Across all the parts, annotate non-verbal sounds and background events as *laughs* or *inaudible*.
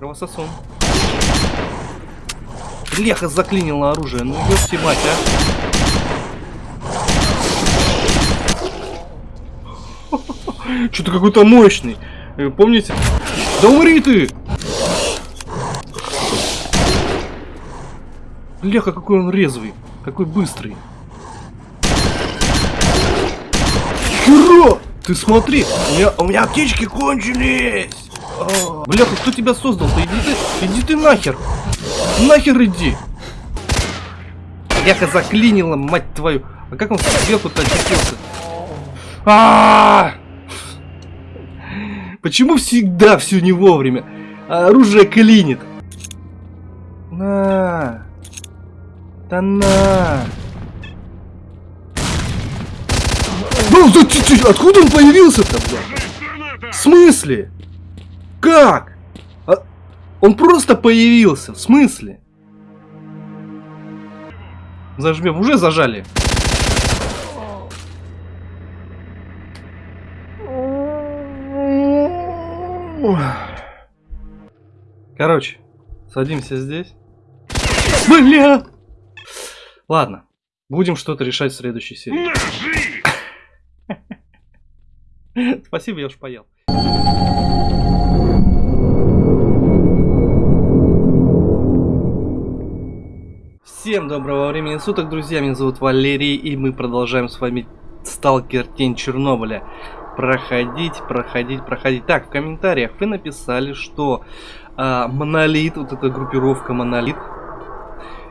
Кровососон. Леха заклинило оружие. Ну ёпти мать, а. *laughs* Что-то какой-то мощный. Э, помните? Да умри ты! Леха, какой он резвый. Какой быстрый. Хера! Ты смотри, у меня, у меня аптечки кончились. Бляха, кто тебя создал-то? Иди ты, иди ты нахер. Нахер иди. Бляха заклинила, мать твою. А как он сверху-то очутился? А, -а, а Почему всегда все не вовремя? Оружие клинит. На. Да на. Откуда он появился-то? В смысле? Как? А... Он просто появился. В смысле? Зажмем. Уже зажали. Короче, садимся здесь. Бля! Ладно, будем что-то решать в следующей серии. *laughs* Спасибо, я уж поел. Всем доброго времени суток, друзья, меня зовут Валерий, и мы продолжаем с вами Сталкер Тень Чернобыля. Проходить, проходить, проходить. Так, в комментариях вы написали, что а, Монолит, вот эта группировка Монолит,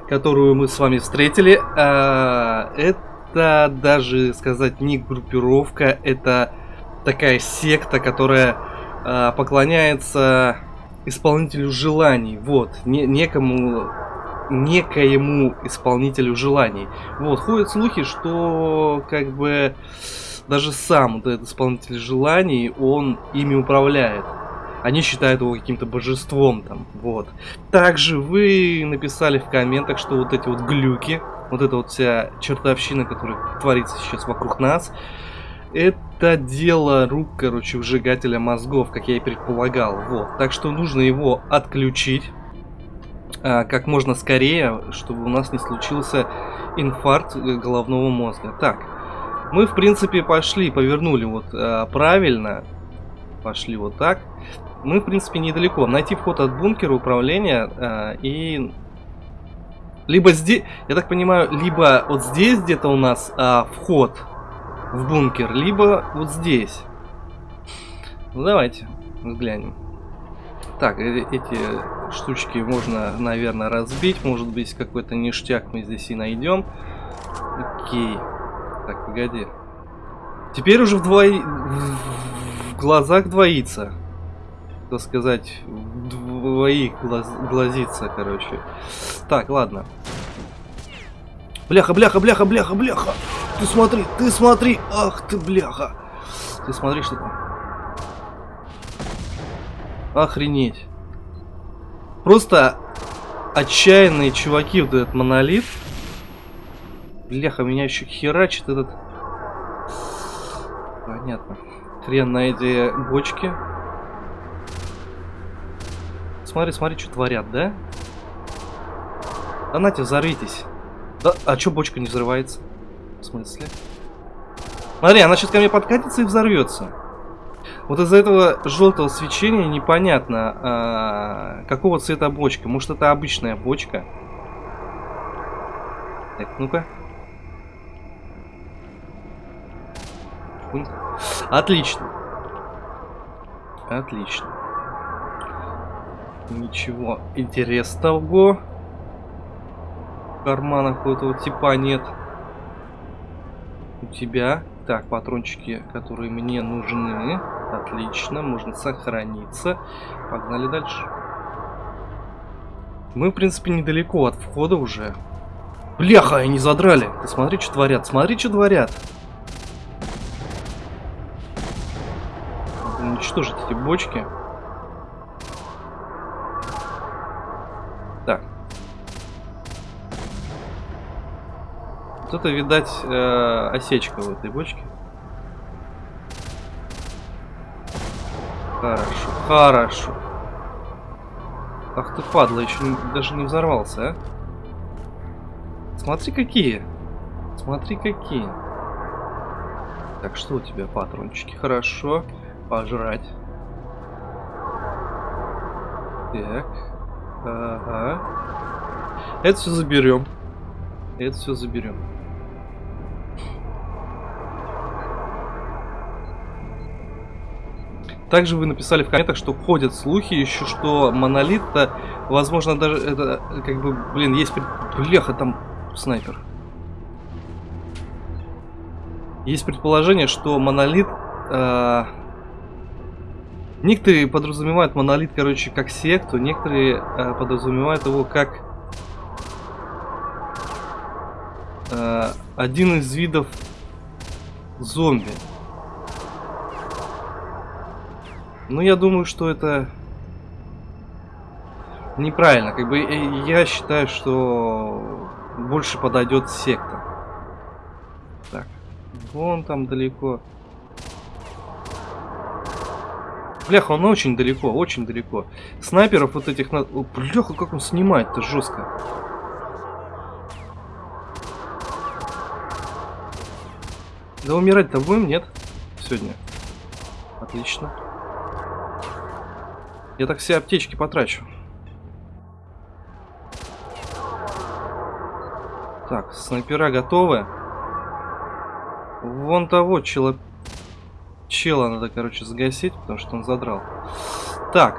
которую мы с вами встретили, а, это даже сказать не группировка, это такая секта, которая э, поклоняется исполнителю желаний. Вот, не, некому некоему исполнителю желаний. Вот, ходят слухи, что как бы даже сам этот исполнитель желаний, он ими управляет. Они считают его каким-то божеством там, вот. Также вы написали в комментах, что вот эти вот глюки, вот эта вот вся чертовщина, которая творится сейчас вокруг нас, это дело рук, короче, вжигателя мозгов, как я и предполагал. Вот. Так что нужно его отключить как можно скорее, чтобы у нас не случился инфаркт э, головного мозга. Так, мы, в принципе, пошли, повернули вот а, правильно. Пошли вот так. Мы, в принципе, недалеко. Найти вход от бункера управления а, и... Либо здесь, я так понимаю, либо вот здесь где-то у нас а, вход в бункер, либо вот здесь. Ну, давайте взглянем. Так, э, эти штучки можно, наверное, разбить. Может быть, какой-то ништяк мы здесь и найдем. Окей. Так, погоди. Теперь уже вдвое... в глазах двоится. Так сказать, двоих глаз... глазится, короче. Так, ладно. Бляха, бляха, бляха, бляха, бляха. Ты смотри, ты смотри. Ах ты, бляха. Ты смотри, что там. Охренеть. Просто отчаянные чуваки, вот этот монолит. Бляха, меня еще херачит этот... Понятно. Хрен на эти бочки. Смотри, смотри, что творят, да? Да нате, взорвитесь. Да, а чё бочка не взрывается? В смысле? Смотри, она сейчас ко мне подкатится и взорвется. Вот из-за этого желтого свечения непонятно, а, какого цвета бочка. Может, это обычная бочка? Так, ну-ка. Отлично. Отлично. Ничего интересного кармана какого-то типа нет. У тебя. Так, патрончики, которые мне нужны. Отлично, можно сохраниться. Погнали дальше. Мы, в принципе, недалеко от входа уже. Бляха, они задрали. Ты смотри, что творят. Смотри, что творят. Надо уничтожить эти бочки. Вот это, видать, э, осечка в этой бочке. Хорошо, хорошо. Ах ты падла, еще даже не взорвался, а? Смотри какие. Смотри какие. Так, что у тебя, патрончики? Хорошо. Пожрать. Так. Ага. Это все заберем. Это все заберем. Также вы написали в комментах, что ходят слухи еще, что монолит-то, возможно, даже это, как бы, блин, есть... Бляха, там снайпер. Есть предположение, что монолит... Э, некоторые подразумевают монолит, короче, как секту, некоторые э, подразумевают его как... Э, один из видов зомби. Ну, я думаю, что это неправильно. Как бы э, я считаю, что больше подойдет секта. Так, вон там далеко. Бляха, он очень далеко, очень далеко. Снайперов вот этих... На... Бляха, как он снимает-то жестко. Да умирать-то будем, нет? Сегодня. Отлично. Я так все аптечки потрачу. Так, снайпера готовы. Вон того чела... Чела надо, короче, загасить, потому что он задрал. Так.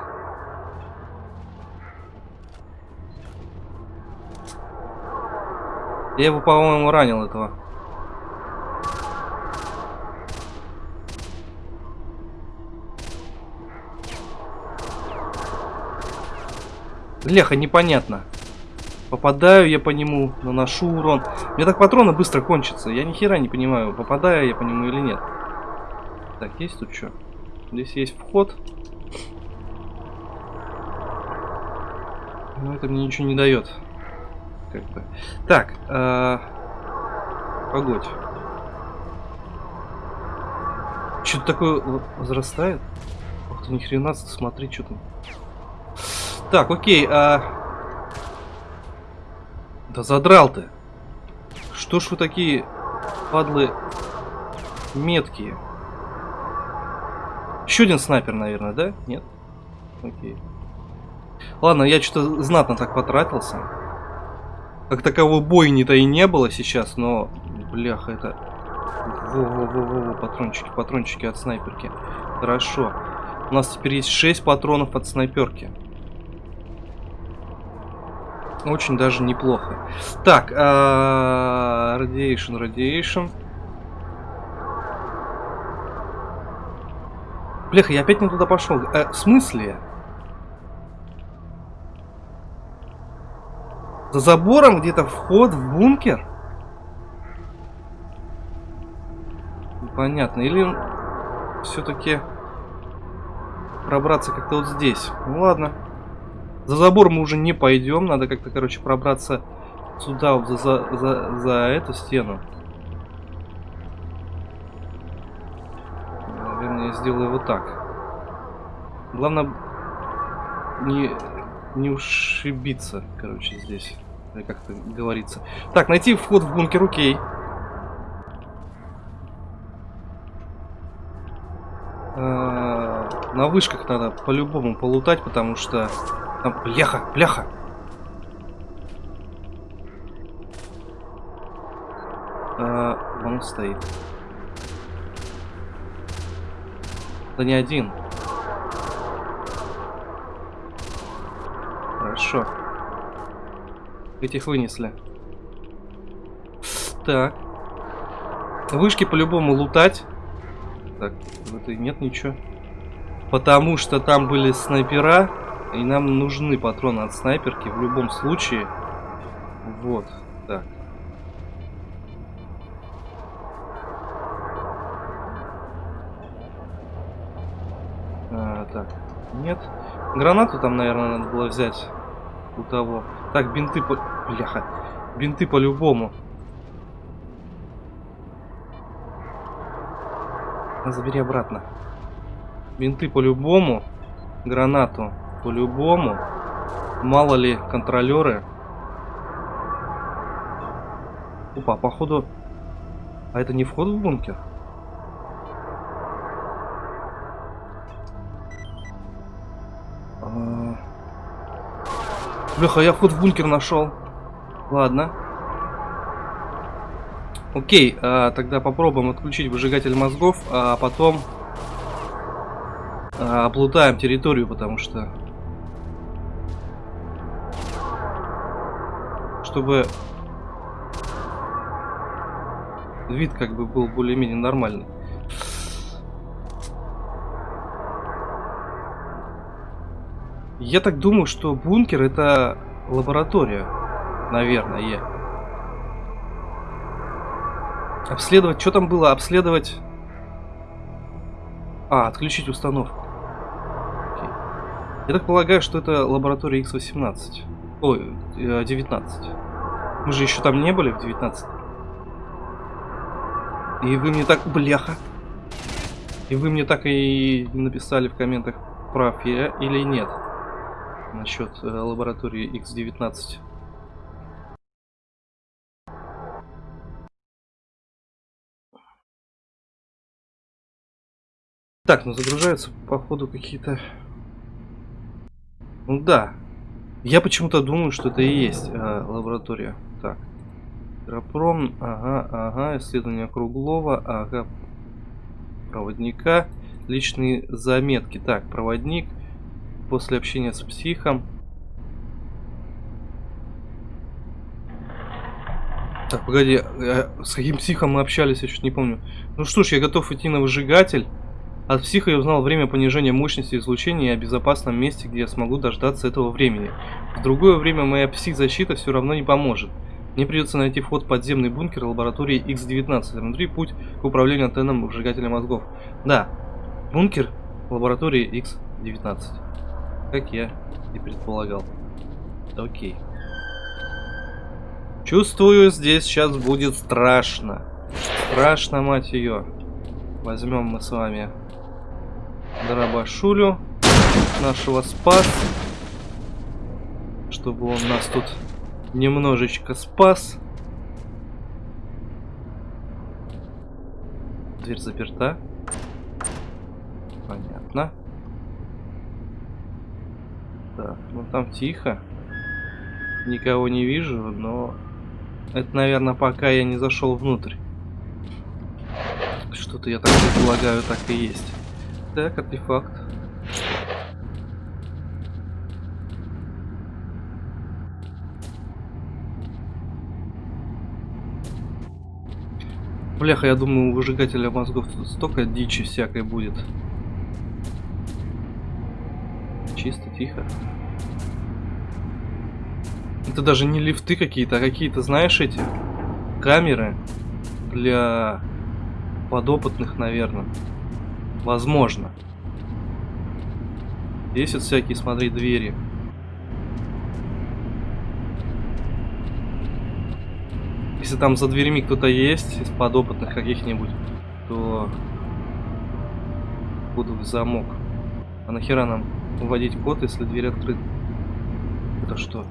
Я его, по-моему, ранил этого. Леха, непонятно. Попадаю я по нему, наношу урон. Мне так патроны быстро кончатся. Я ни хера не понимаю, попадаю я по нему или нет. Так, есть тут что? Здесь есть вход. Но это мне ничего не дает. Как бы. Так, э погодь. Что-то такое возрастает? Ох ты, ни хрена, смотри, что там. Так, окей, а... Да задрал ты. Что ж вы такие падлы меткие? Еще один снайпер, наверное, да? Нет? Окей. Ладно, я что-то знатно так потратился. Как таковой бойни-то и не было сейчас, но... Бляха, это... Во-во-во-во, патрончики, патрончики от снайперки. Хорошо. У нас теперь есть 6 патронов от снайперки. Очень даже неплохо. Так, а, Radiation, Radiation. Бляха, я опять не туда пошел. Э, в смысле? За забором где-то вход в бункер? Непонятно. Или все-таки пробраться как-то вот здесь? Ну ладно. За забор мы уже не пойдем. Надо как-то, короче, пробраться сюда, за, за, за, за эту стену. Наверное, я сделаю вот так. Главное не, не ушибиться, короче, здесь. Как-то говорится. Так, найти вход в бункер, окей. А, на вышках надо по-любому полутать, потому что там, бляха, бляха. А, он стоит. Да не один. Хорошо. Этих вынесли. Так. Вышки по-любому лутать. Так, в этой нет ничего. Потому что там были снайпера. И нам нужны патроны от снайперки в любом случае. Вот, так. А, так, нет. Гранату там, наверное, надо было взять у того. Так, бинты по... Бляха. Бинты по-любому. Забери обратно. Бинты по-любому. Гранату по-любому. Мало ли контролеры. Опа, походу... А это не вход в бункер? А. Бляха, я вход в бункер нашел. Ладно. Окей, а, тогда попробуем отключить выжигатель мозгов, а потом а, облутаем территорию, потому что... Чтобы вид как бы был более-менее нормальный. Я так думаю, что бункер это лаборатория, наверное. Обследовать, что там было? Обследовать... А, отключить установку. Окей. Я так полагаю, что это лаборатория X18. Ой, 19. Э, Мы же еще там не были в 19. И вы мне так... Бляха. И вы мне так и написали в комментах, прав я или нет. Насчет э, лаборатории X19. Так, ну загружаются, походу, какие-то... Ну да. Я почему-то думаю, что это и есть э, лаборатория. Так. Аэропром, ага, ага, исследование круглого, ага, проводника, личные заметки. Так, проводник, после общения с психом. Так, погоди, э, с каким психом мы общались, я чуть не помню. Ну что ж, я готов идти на выжигатель. От психа я узнал время понижения мощности излучения и о безопасном месте, где я смогу дождаться этого времени. В другое время моя псих-защита все равно не поможет. Мне придется найти вход в подземный бункер лаборатории X-19. Внутри путь к управлению антенном выжигателя мозгов. Да, бункер лаборатории X-19. Как я и предполагал. Окей. Чувствую, здесь сейчас будет страшно. Страшно, мать ее. Возьмем мы с вами дробашулю нашего спас. Чтобы он нас тут немножечко спас. Дверь заперта. Понятно. Так, ну там тихо. Никого не вижу, но... Это, наверное, пока я не зашел внутрь. Что-то я так предполагаю, так и есть. Так, артефакт. Бляха, я думаю, у выжигателя мозгов тут столько дичи всякой будет. Чисто, тихо. Это даже не лифты какие-то, а какие-то, знаешь, эти камеры для подопытных, наверное. Возможно. Есть вот всякие, смотри, двери. Если там за дверями кто-то есть, из подопытных каких-нибудь, то буду в замок. А нахера нам вводить код, если дверь открыта? Это что?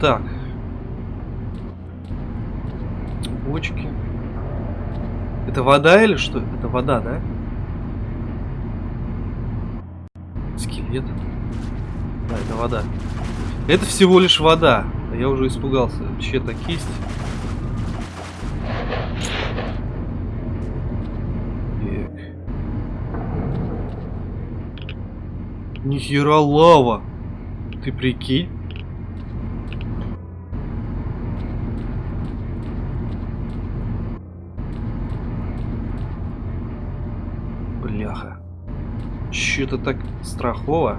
Так. Бочки. Это вода или что? Это вода, да? Скелет. Да, это вода. Это всего лишь вода. А я уже испугался. Чья-то кисть. Нихера лава. Ты прикинь? Что-то так страхово.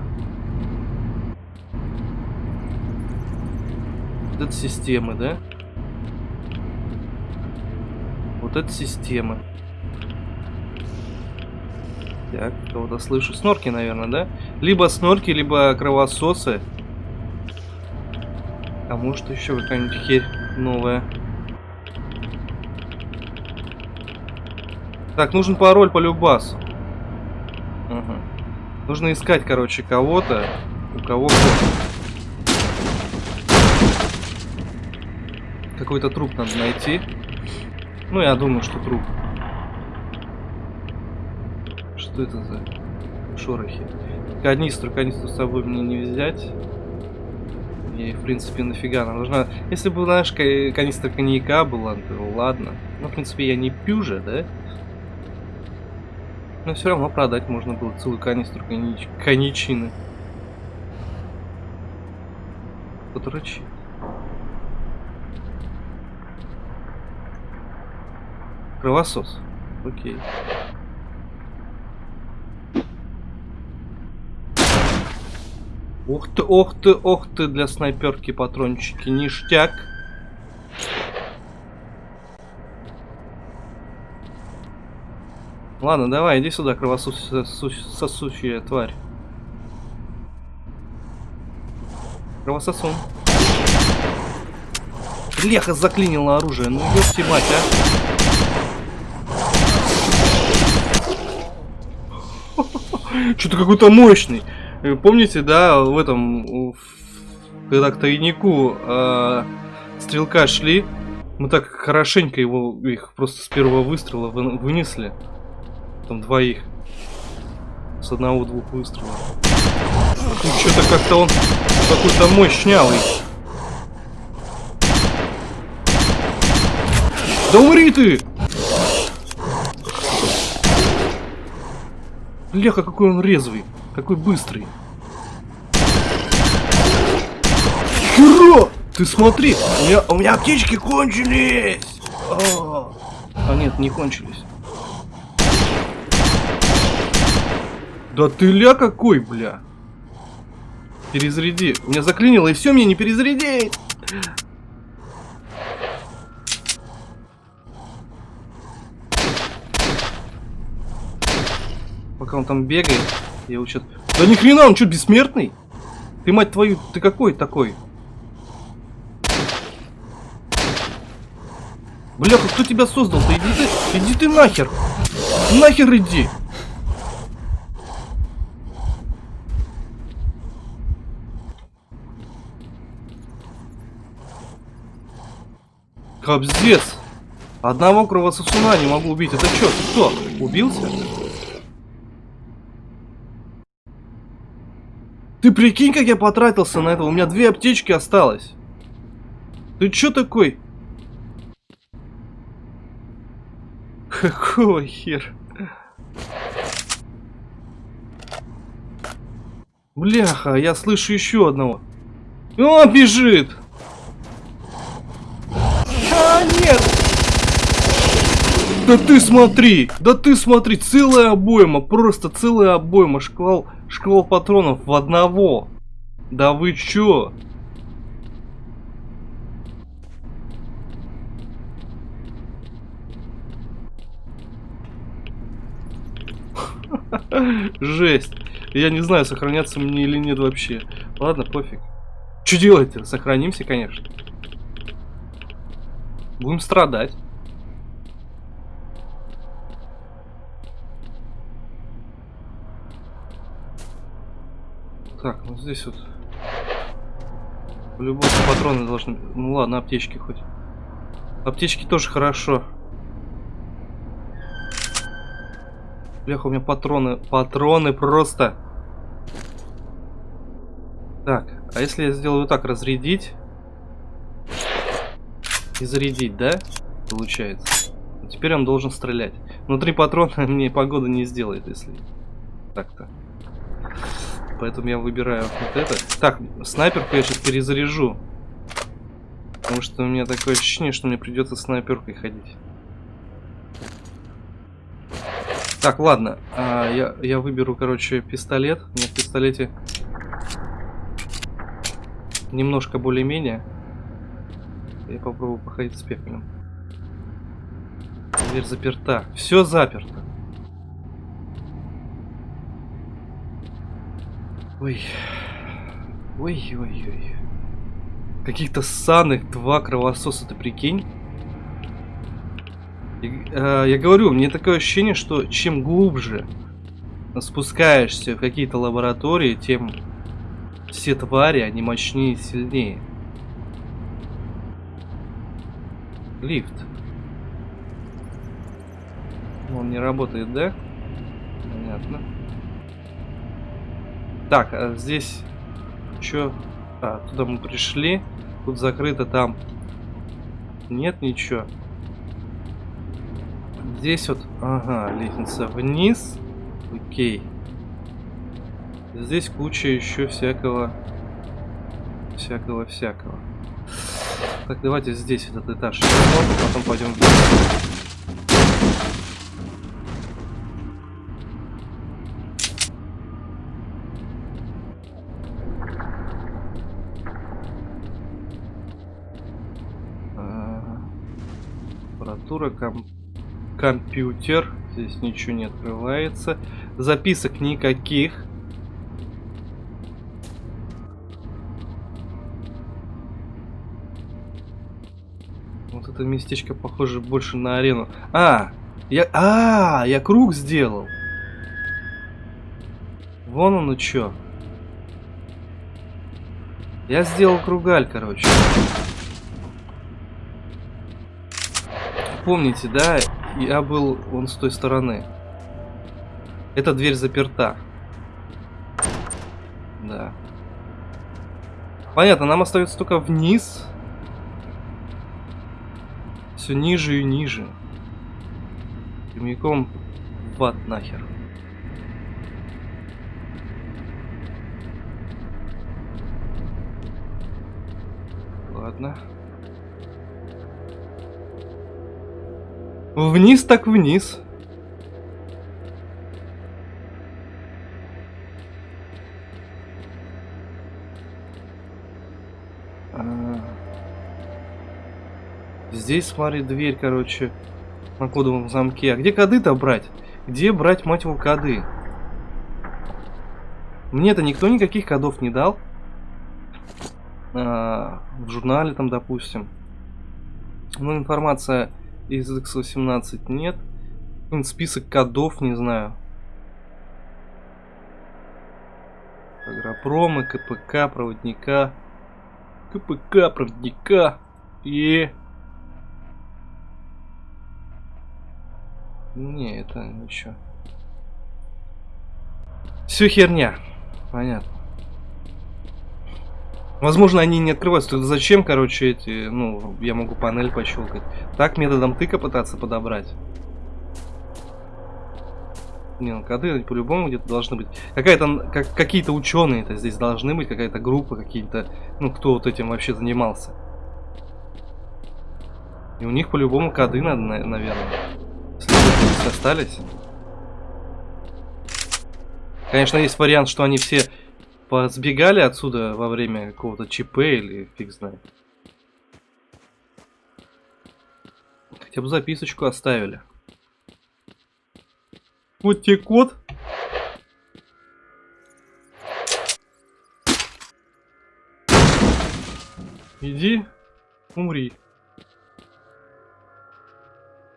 Вот это системы, да? Вот это системы. Так, кого-то слышу. Снорки, наверное, да? Либо снорки, либо кровососы. А может еще какая-нибудь херь новая. Так, нужен пароль по любасу. Угу. Нужно искать, короче, кого-то. У кого Какой-то труп надо найти. Ну, я думаю, что труп. Что это за шорохи? Канистру, канистру с собой мне не взять. И, в принципе, нафига она нужна. Если бы, знаешь, канистра коньяка была, то ладно. Но, в принципе, я не пью же, да? Но все равно продать можно было целую канистру коньяч... коньячины. Подрочи. Кровосос. Окей. Ух ты, ох ты, ох ты, для снайперки патрончики, ништяк. Ладно, давай, иди сюда, кровососущая тварь. Кровососун. Леха заклинило оружие, ну ёпти мать, а. *laughs* Что-то какой-то мощный. Э, помните, да, в этом, когда к тайнику э, стрелка шли, мы так хорошенько его, их просто с первого выстрела вы, вынесли. Там двоих. С одного-двух выстрелов. А что-то как-то он какой-то мощнявый. Да умри ты! Леха, какой он резвый. Какой быстрый. Херо! Ты смотри, у меня, у меня аптечки кончились. А, а нет, не кончились. Да ты ля какой, бля. Перезаряди. Меня заклинило, и все, мне не перезарядить. Пока он там бегает. Я его сейчас... Да ни хрена, он что, бессмертный? Ты, мать твою, ты какой такой? Бляха, кто тебя создал-то? Иди ты, иди ты нахер. Нахер иди. Кобздец. Одного кровососуна не могу убить. Это что? Ты кто? Убился? Ты прикинь, как я потратился на это. У меня две аптечки осталось. Ты чё такой? Какого хер? Бляха, я слышу еще одного. О, бежит! А, нет! Да ты смотри! Да ты смотри! Целая обойма! Просто целая обойма! Шквал Шквал патронов в одного. Да вы чё? *laughs* Жесть. Я не знаю, сохраняться мне или нет вообще. Ладно, пофиг. Что делать-то? Сохранимся, конечно. Будем страдать. Так, ну здесь вот... По-любому патроны должны... Ну ладно, аптечки хоть. Аптечки тоже хорошо. Бляха, у меня патроны... Патроны просто... Так, а если я сделаю так, разрядить... И зарядить, да? Получается. Теперь он должен стрелять. Внутри патрона *laughs* мне погода не сделает, если... Так-то поэтому я выбираю вот это. Так, снайперку я сейчас перезаряжу. Потому что у меня такое ощущение, что мне придется снайперкой ходить. Так, ладно. А, я, я выберу, короче, пистолет. У меня в пистолете немножко более-менее. Я попробую походить с пекалем. Дверь заперта. Все заперто. Ой. Ой-ой-ой. Каких-то ссаных два кровососа, ты прикинь? И, э, я говорю, мне такое ощущение, что чем глубже спускаешься в какие-то лаборатории, тем Все твари, они мощнее и сильнее. Лифт. Он не работает, да? Понятно. Так, а здесь... Чё? А, туда мы пришли. Тут закрыто, там... Нет ничего. Здесь вот... Ага, лестница вниз. Окей. Здесь куча еще всякого... Всякого-всякого. Так, давайте здесь этот этаж. Потом пойдем вниз. Аппаратура, ком компьютер. Здесь ничего не открывается. Записок никаких. Вот это местечко похоже больше на арену. А, я, а, я круг сделал. Вон он и чё. Я сделал кругаль, короче. Помните, да, я был он с той стороны. Эта дверь заперта. Да. Понятно, нам остается только вниз. Все ниже и ниже. Прямиком в ад нахер. Ладно. Вниз так вниз. А. Здесь, смотри, дверь, короче, на кодовом замке. А где коды-то брать? Где брать, мать его, коды? Мне-то никто никаких кодов не дал. А, в журнале там, допустим. Ну, информация из X18 нет. Список кодов, не знаю. Агропромы, КПК, проводника. КПК, проводника. И... Не, это ничего. Все херня. Понятно. Возможно, они не открываются. Тогда зачем, короче, эти... Ну, я могу панель пощелкать. Так, методом тыка пытаться подобрать. Не, ну коды по-любому где-то должны быть. Какая-то, как, какие-то ученые-то здесь должны быть, какая-то группа, какие-то, ну, кто вот этим вообще занимался. И у них по-любому коды надо, наверное. Остались. Конечно, есть вариант, что они все Сбегали отсюда во время какого-то ЧП или фиг знает. Хотя бы записочку оставили. Вот тебе код. Иди, умри.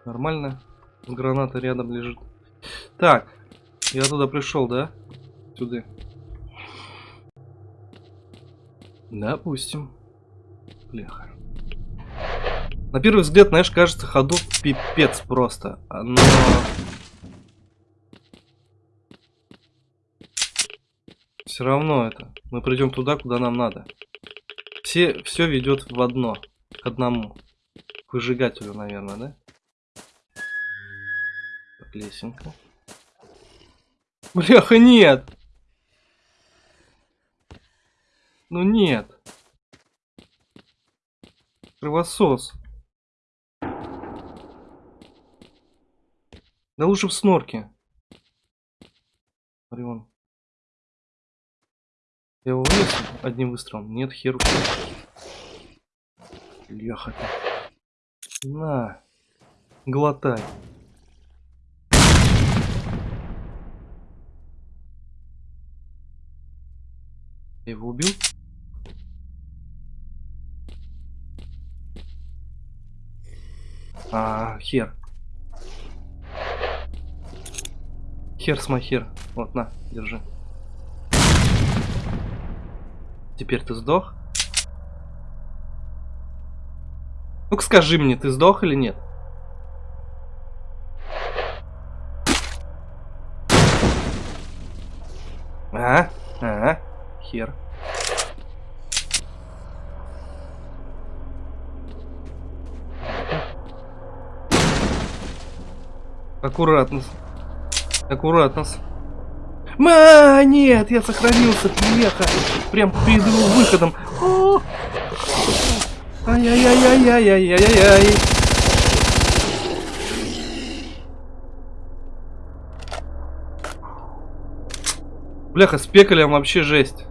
Нормально. Граната рядом лежит. Так, я туда пришел, да? Сюда. Допустим. Бляха. На первый взгляд, знаешь, кажется, ходов пипец просто. Но... Все равно это. Мы придем туда, куда нам надо. Все, все ведет в одно. К одному. К выжигателю, наверное, да? Так, лесенка. Бляха, нет! Ну нет. Кровосос. Да лучше в снорке. Смотри, вон. Я его вынесу одним выстрелом? Нет, херу. Леха. На. Глотай. Я его убил? А, хер. Хер с хер. Вот, на, держи. Теперь ты сдох? Ну-ка скажи мне, ты сдох или нет? А, а, хер. Аккуратно. Аккуратно. Ма, нет, я сохранился, леха. Прям перед его выходом. Ай-яй-яй-яй-яй-яй-яй-яй. Бляха, с пекалем вообще жесть.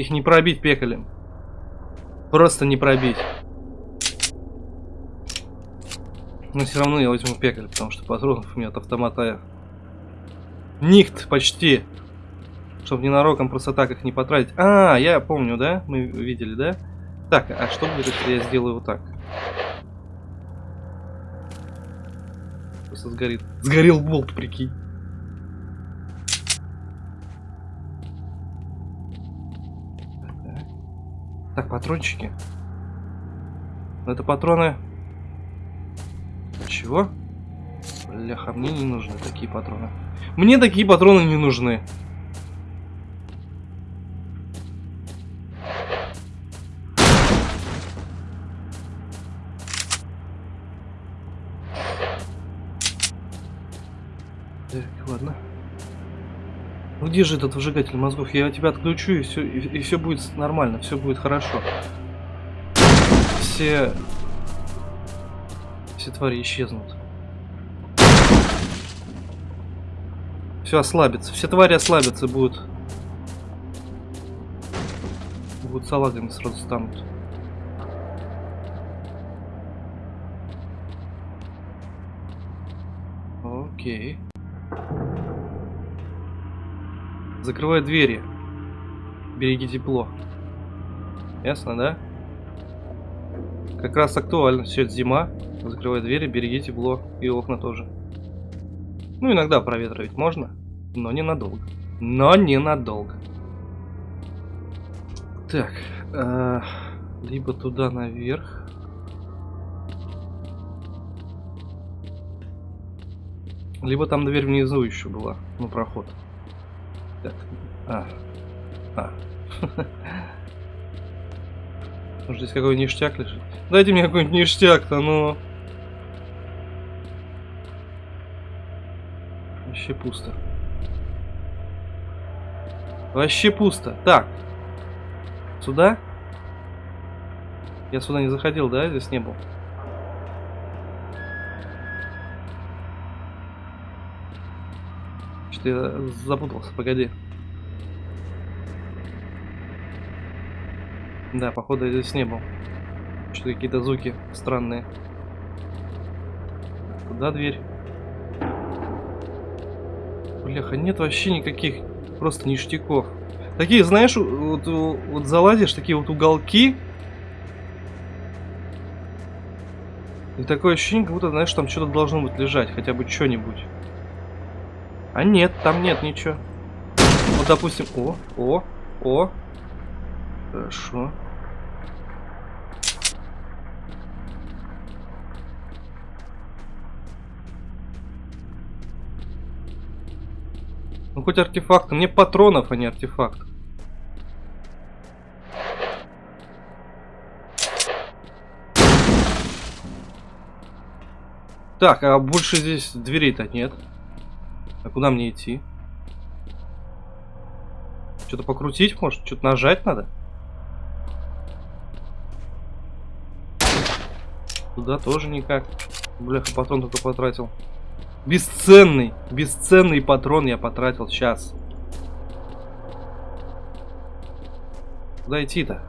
Их не пробить пекалем. Просто не пробить. Но все равно я возьму пекаль, потому что патронов у меня от автомата Нихт почти. Чтобы ненароком просто так их не потратить. А, я помню, да? Мы видели, да? Так, а что будет, если я сделаю вот так? Просто сгорит. Сгорел болт, прикинь. Так, патрончики. Это патроны чего? Бляха, мне не нужны такие патроны. Мне такие патроны не нужны. Где же этот выжигатель мозгов? Я тебя отключу и все, и, и все будет нормально, все будет хорошо. Все все твари исчезнут. Все ослабится. Все твари ослабятся будут. Будут салагами сразу станут. Окей. Закрывай двери. Береги тепло. Ясно, да? Как раз актуально. Все, это зима. Закрывай двери, береги тепло. И окна тоже. Ну, иногда проветривать можно, но ненадолго. Но ненадолго. Так. Э, либо туда наверх. Либо там дверь внизу еще была. Ну, проход. Так. А. А. Может здесь какой ништяк лежит? Дайте мне какой-нибудь ништяк-то, ну. Вообще пусто. Вообще пусто. Так. Сюда? Я сюда не заходил, да? Здесь не был. Что-то я запутался, погоди. Да, походу я здесь не был. Что-то какие-то звуки странные. Куда дверь? Бляха, нет вообще никаких просто ништяков. Такие, знаешь, вот, вот залазишь, такие вот уголки. И такое ощущение, как будто, знаешь, там что-то должно быть лежать, хотя бы что-нибудь. А нет, там нет ничего. Вот, допустим, о, о, о. Хорошо. Ну хоть артефакт. Мне патронов, а не артефакт. Так, а больше здесь дверей-то нет. А куда мне идти? Что-то покрутить может? Что-то нажать надо? Туда тоже никак. Бляха, патрон только потратил. Бесценный, бесценный патрон я потратил сейчас. Куда идти-то?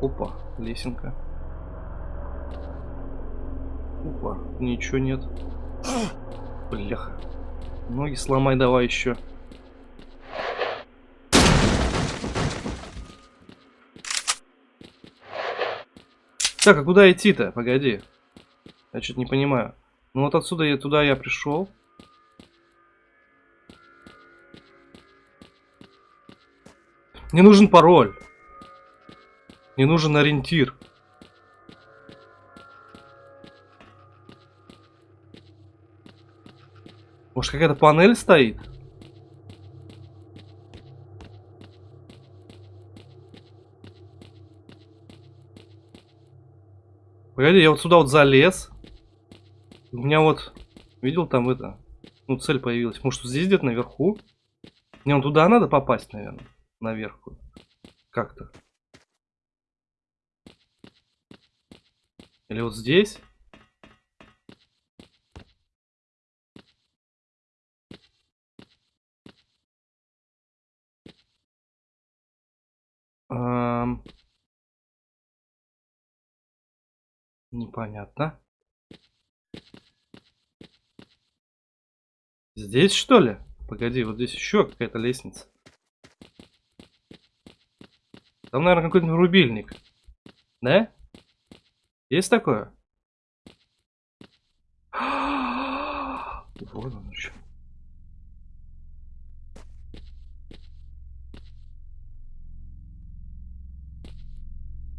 Опа, лесенка. ничего нет. Бляха. Ноги сломай давай еще. Так, а куда идти-то? Погоди. Я что-то не понимаю. Ну вот отсюда я туда я пришел. Мне нужен пароль. Мне нужен ориентир. Какая-то панель стоит? Погоди, я вот сюда вот залез. У меня вот... Видел там это? Ну, цель появилась. Может, здесь где-то наверху? Мне он туда надо попасть, наверное. Наверх. Как-то. Или вот здесь? Непонятно. Здесь что ли? Погоди, вот здесь еще какая-то лестница. Там, наверное, какой-то рубильник. Да? Есть такое? *gasps* Вот он еще.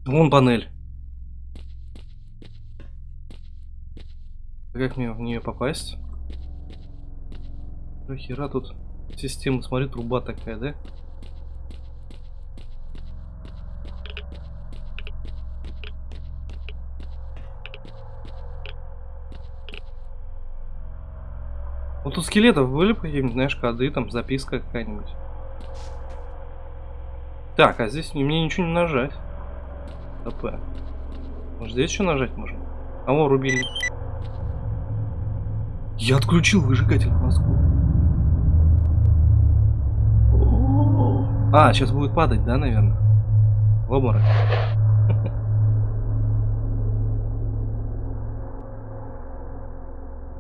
Вон панель. Как мне в нее попасть? Хера тут система, смотри, труба такая, да? Вот тут скелетов были какие-нибудь, знаешь, коды, там записка какая-нибудь. Так, а здесь мне ничего не нажать. АП. Может здесь еще нажать можно? А вон рубильник. Я отключил выжигатель в. А, сейчас будет падать, да, наверное? В обморок. *laughs*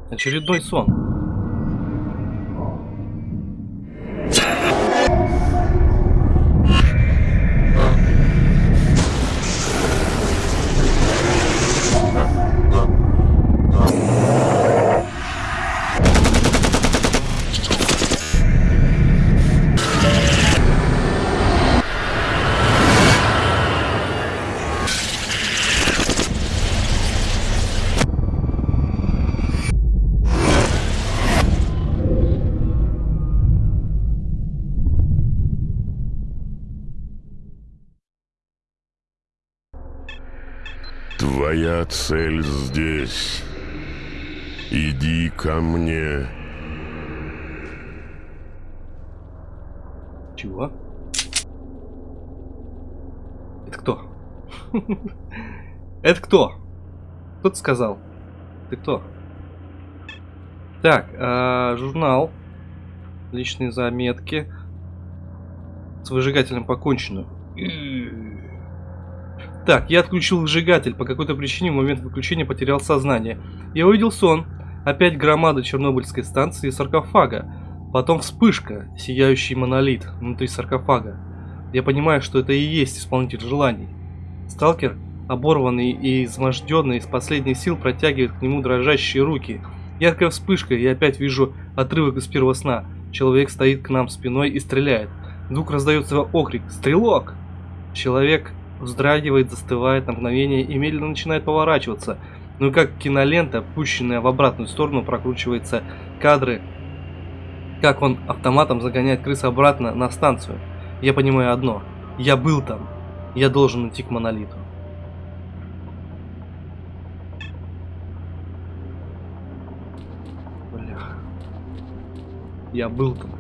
Очередной сон. Твоя цель здесь. Иди ко мне. Чего? Это кто? *laughs* Это кто? Кто ты сказал? Ты кто? Так, э, журнал. Личные заметки. С выжигателем покончено. Так, я отключил выжигатель. По какой-то причине в момент выключения потерял сознание. Я увидел сон. Опять громада Чернобыльской станции и саркофага. Потом вспышка, сияющий монолит внутри саркофага. Я понимаю, что это и есть исполнитель желаний. Сталкер, оборванный и изможденный, из последних сил протягивает к нему дрожащие руки. Яркая вспышка, и опять вижу отрывок из первого сна. Человек стоит к нам спиной и стреляет. Вдруг раздается окрик «Стрелок!». Человек вздрагивает, застывает на мгновение и медленно начинает поворачиваться. Ну и как кинолента, пущенная в обратную сторону, прокручивается кадры, как он автоматом загоняет крыс обратно на станцию. Я понимаю одно. Я был там. Я должен идти к монолиту. Бля. Я был там.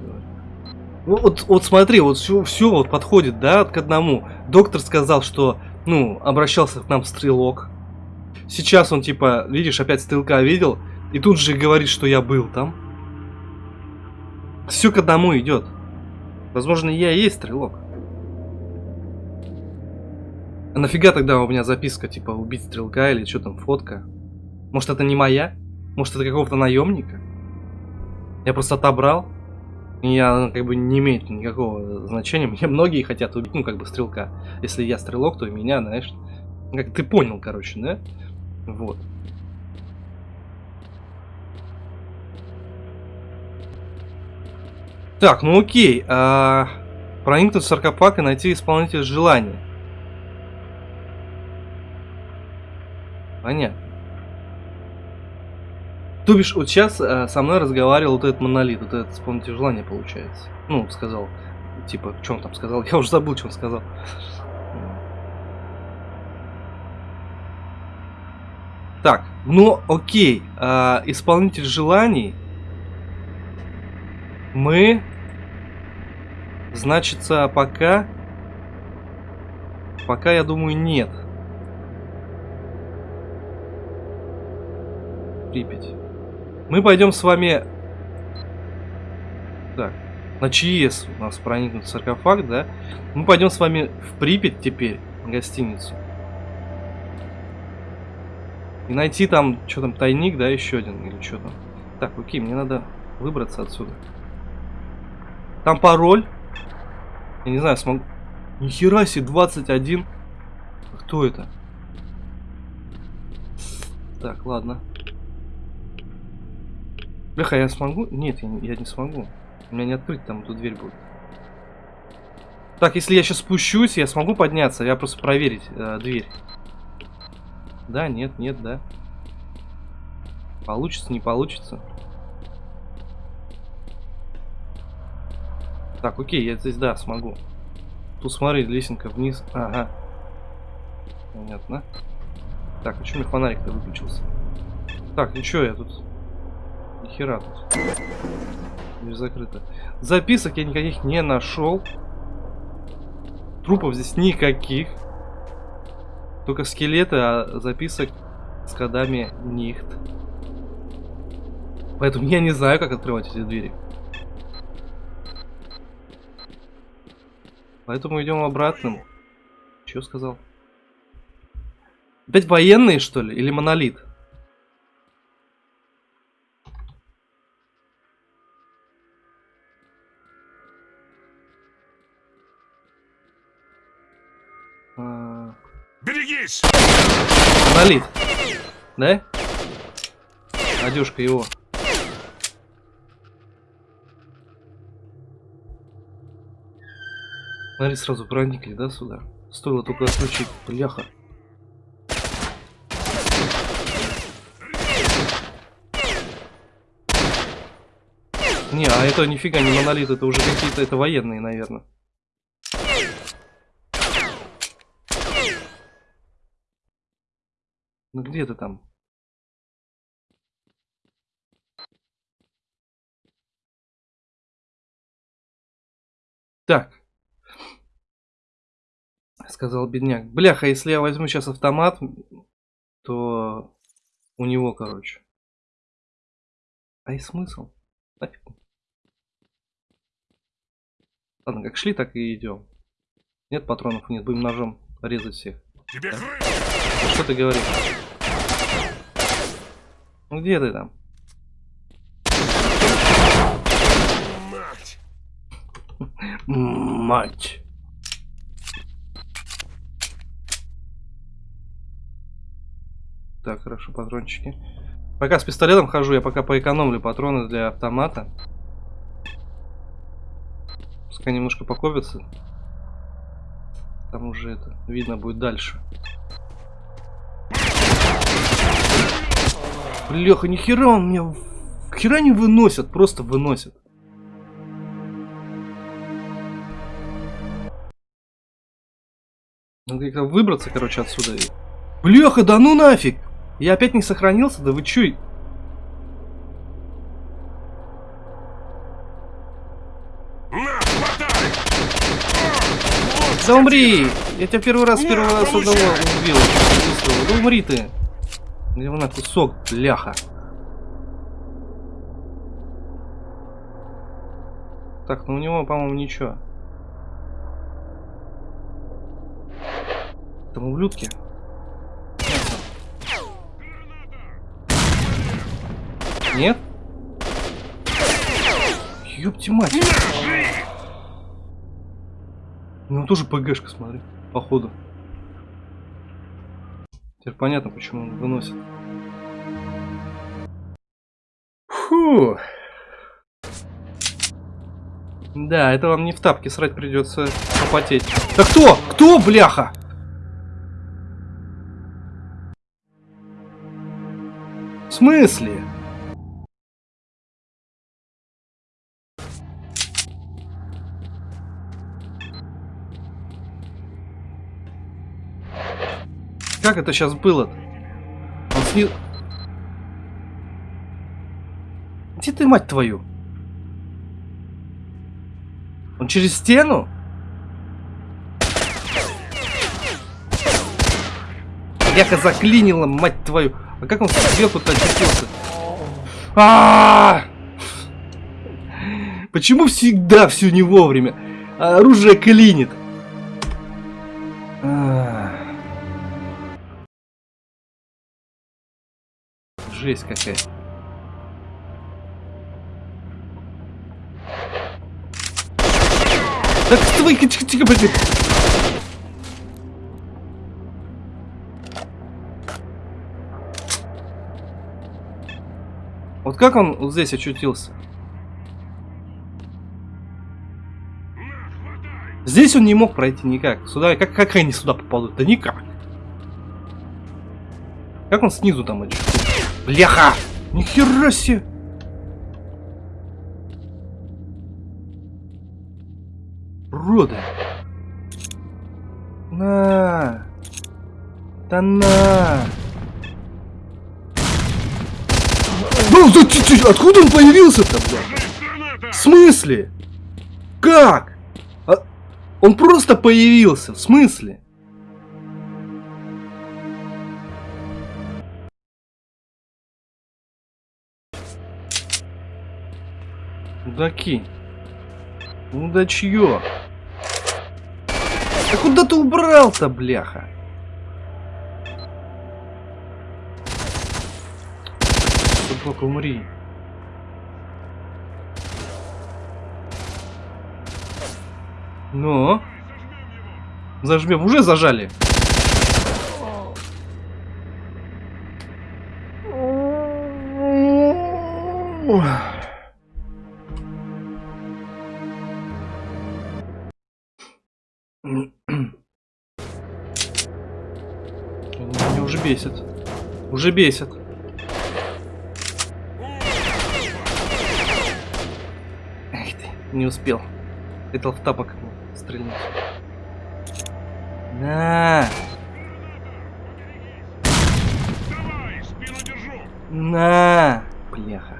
Вот, вот смотри, вот все, все вот подходит, да, к одному. Доктор сказал, что, ну, обращался к нам стрелок. Сейчас он, типа, видишь, опять стрелка видел, и тут же говорит, что я был там. Все к одному идет. Возможно, я и есть стрелок. А нафига тогда у меня записка, типа, убить стрелка или что там, фотка? Может, это не моя? Может, это какого-то наемника? Я просто отобрал? Я ну, как бы не имеет никакого значения. Мне многие хотят убить, ну, как бы стрелка. Если я стрелок, то и меня, знаешь. Как ты понял, короче, да? Вот. Так, ну окей. А... Проникнуть в саркофаг и найти исполнителя желания. Понятно. То бишь, вот сейчас э, со мной разговаривал вот этот монолит, вот этот исполнитель желания получается. Ну, сказал, типа, что он там сказал? *laughs* Я уже забыл, что он сказал. Так, ну окей, э, исполнитель желаний. Мы, значится, пока, пока я думаю нет. Припять. Мы пойдем с вами... Так, на ЧС у нас проникнут саркофаг, да? Мы пойдем с вами в Припять теперь, в гостиницу. И найти там, что там, тайник, да, еще один, или что там. Так, окей, мне надо выбраться отсюда. Там пароль. Я не знаю, смогу... Нихера себе, 21. Кто это? Так, ладно. Бляха, я смогу? Нет, я не, я не смогу. У меня не открыть там эту дверь будет. Так, если я сейчас спущусь, я смогу подняться. Я просто проверить э, дверь. Да, нет, нет, да. Получится, не получится. Так, окей, я здесь, да, смогу. Тут смотри, лесенка вниз. Ага. Понятно. Так, что у меня фонарик-то выключился? Так, ничего, я тут... Нихера тут. Дверь закрыта. Записок я никаких не нашел. Трупов здесь никаких. Только скелеты, а записок с кодами нихт. Поэтому я не знаю, как открывать эти двери. Поэтому идем обратным. Что сказал? Опять военные, что ли? Или монолит? Монолит. Да? Надюшка его. Смотри, сразу проникли, да, сюда? Стоило только отключить. Бляха. Не, а это нифига не монолит, это уже какие-то, это военные, наверное. Ну где ты там? Так. Сказал бедняк. Бляха, если я возьму сейчас автомат, то у него, короче. А и смысл? Нафиг. Ладно, как шли, так и идем. Нет патронов, нет, будем ножом резать всех. Тебе Да. Что ты говоришь? Ну где ты там? Мать! Мать. Так, хорошо, патрончики. Пока с пистолетом хожу, я пока поэкономлю патроны для автомата. Пускай немножко покопятся. Там уже это видно будет дальше. Бляха, нихера он меня... Хера не выносят, просто выносят. Надо как-то выбраться, короче, отсюда. Бляха, да ну нафиг! Я опять не сохранился, да вы чё? Да умри! Я тебя первый раз, первый раз получай! убил. Да умри ты! Где на кусок, бляха. Так, ну у него, по-моему, ничего. Там ублюдки. Нет? Ёпти мать. Ну тоже ПГшка, смотри, походу. Теперь понятно, почему он выносит. Фу. Да, это вам не в тапке срать придется попотеть. Да кто? Кто, бляха? В смысле? Как это сейчас было? Он сни... Где ты, мать твою? Он через стену? Яха заклинила, мать твою. А как он сверху-то очутился? А -а -а Почему всегда все не вовремя? А оружие клинит. А Жесть какая. Так твой тихо, тихо, блин. Вот как он вот здесь очутился? Здесь он не мог пройти никак. Сюда, как, как они сюда попадут? Да никак. Как он снизу там очутился? Бляха! Нихера себе! Уроды! На! Да на! Ну, да, ты, ты, откуда он появился-то, блядь? В смысле? Как? А, он просто появился, в смысле? Мудаки. Мудачье. Да куда ты убрал-то, бляха? Собака, умри. Ну? Зажмем. Уже зажали. Ох. Уже бесит. Уже бесит. Эх ты, не успел. Хотел в тапок стрельнуть. На! На! Бляха.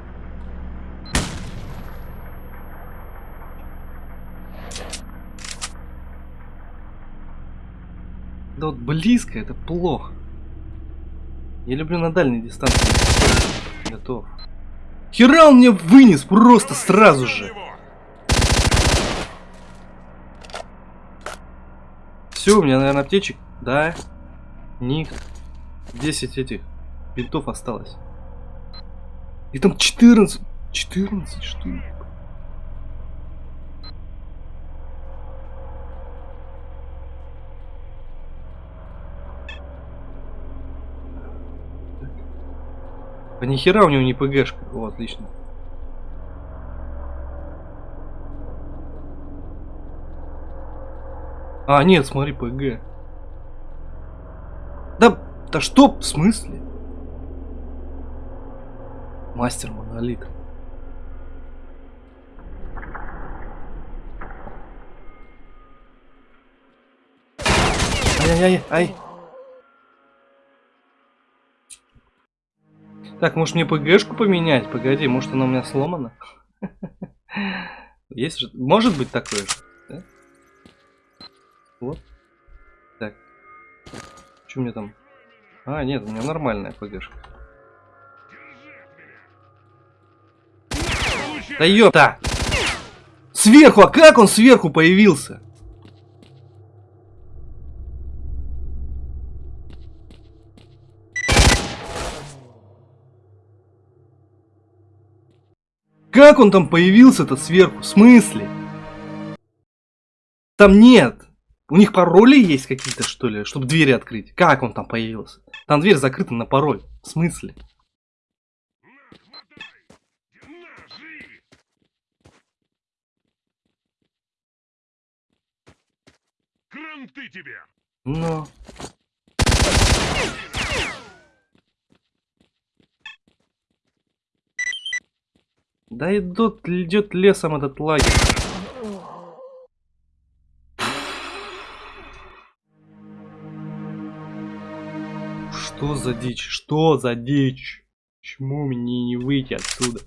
Да вот близко это плохо. Я люблю на дальней дистанции. Готов. Хера он мне вынес просто сразу же. Все, у меня, наверное, аптечек. Да. Ник. 10 этих бинтов осталось. И там 14. 14 штук. А нихера у него не ПГшка. О, отлично. А, нет, смотри, ПГ. Да, да что, в смысле? Мастер монолит. Ай-яй-яй, ай. Так, может мне ПГшку поменять? Погоди, может она у меня сломана? *laughs* Есть же, может быть такое же, да? Вот. Так. Что мне там? А, нет, у меня нормальная ПГшка. Да ёпта! Сверху, а как он сверху появился? Как он там появился-то сверху? В смысле? Там нет. У них пароли есть какие-то, что ли, чтобы двери открыть? Как он там появился? Там дверь закрыта на пароль. В смысле? Кранты! Но... Ну. Да идут, идет лесом этот лагерь. Что за дичь? Что за дичь? Почему мне не выйти отсюда?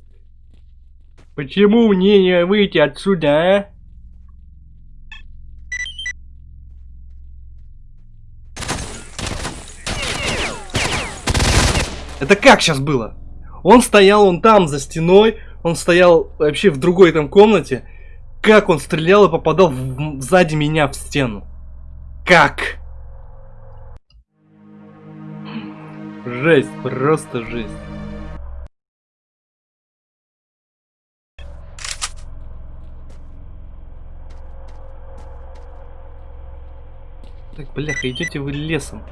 Почему мне не выйти отсюда, а? Это как сейчас было? Он стоял, он там, за стеной, он стоял вообще в другой там комнате. Как он стрелял и попадал в- сзади меня в стену? Как? Жесть, просто жесть. Так, бляха, идете вы лесом.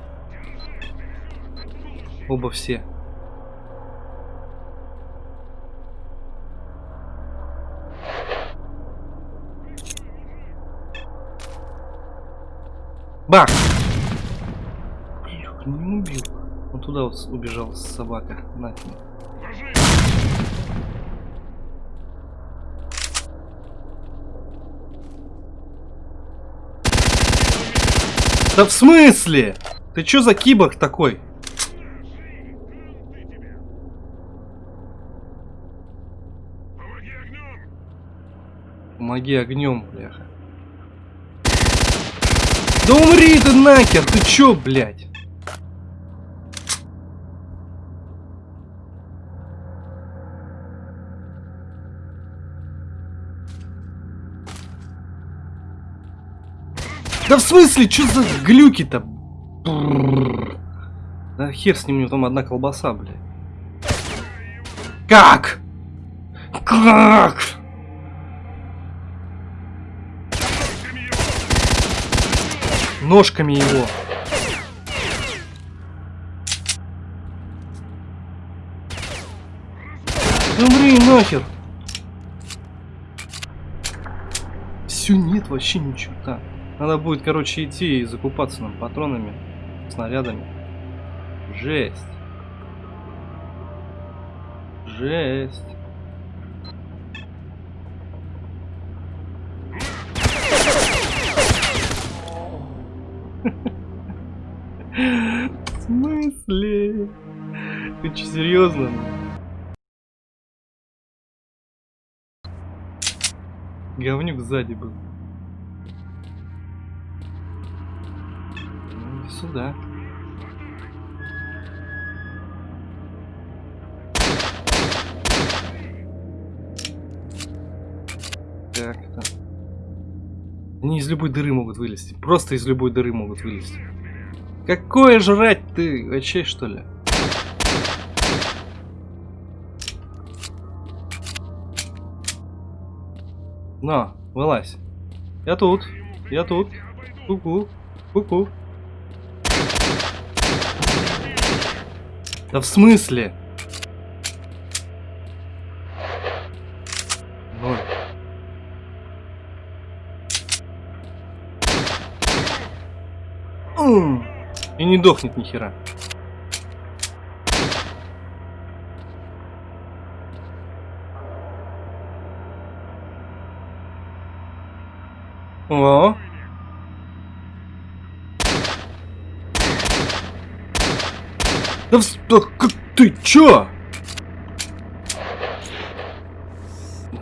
Оба все. Бах! Блюх, не убил. Он туда вот убежал, собака. Нафиг. Да в смысле? Ты чё за киборг такой? Помоги огнем, бляха. Да умри ты нахер, ты чё, блядь? Да в смысле, чё за глюки-то? Да хер с ним, у него там одна колбаса, блядь. Как? Как? Ножками его. Умри нахер. Все, нет вообще ничего. Так, надо будет, короче, идти и закупаться нам патронами, снарядами. Жесть. Жесть. Че, серьезно? Говнюк сзади был. Ну, сюда. Так, так. Они из любой дыры могут вылезти. Просто из любой дыры могут вылезти. Какое жрать ты? Вообще что ли? На, вылазь. Я тут. Я тут. Ку-ку. Ку-ку. Да в смысле? Ноль. И не дохнет ни хера. О. Да, вс- как ты чё?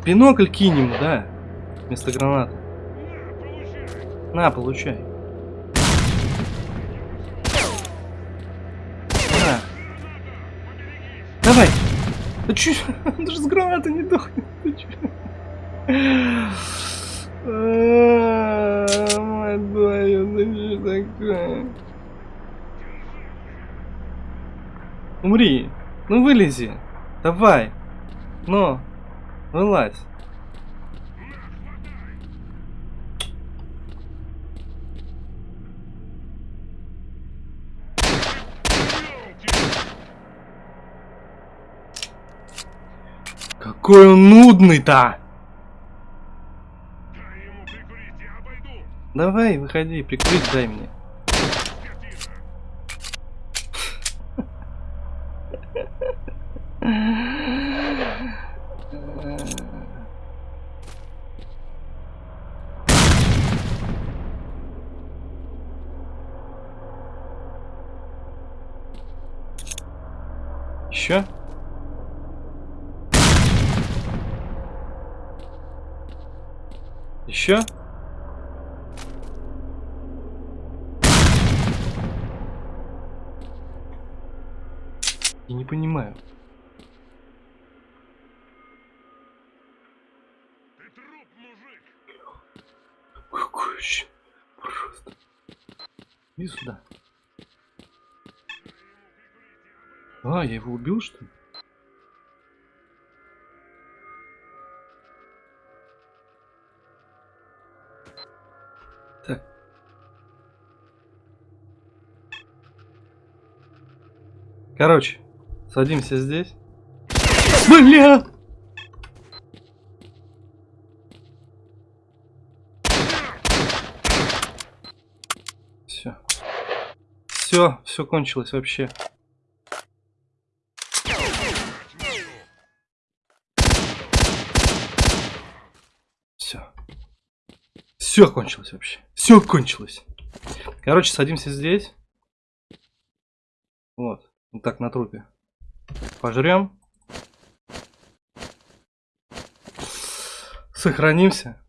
Бинокль кинем, да? Вместо гранаты. На, получай! На. Давай. Да чё? *laughs* Даже с гранаты не дохнет. Ты чё? Умри. Ну вылези. Давай. Ну. Вылазь. Какой он нудный-то! Давай, выходи, прикрыть дай мне. Еще? Еще? Я не понимаю. Ты труп, мужик! Какой еще? Просто. Иди сюда. А, я его убил, что ли? Так. Короче, садимся здесь. Бля! Все. Все, все кончилось вообще. Все. Все кончилось вообще. Все кончилось. Короче, садимся здесь. Вот. Вот так на трупе. Пожрем. Сохранимся.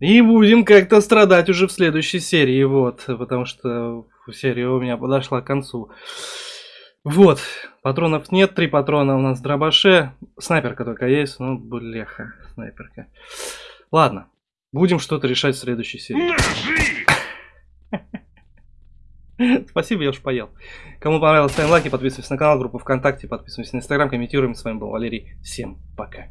И будем как-то страдать уже в следующей серии, вот, потому что серия у меня подошла к концу. Вот, патронов нет, три патрона у нас в дробаше, снайперка только есть, ну, бляха, снайперка. Ладно, будем что-то решать в следующей серии. *laughs* Спасибо, я уж поел. Кому понравилось, ставим лайки, подписывайтесь на канал, группу ВКонтакте, подписывайтесь на Инстаграм, комментируем. С вами был Валерий. Всем пока.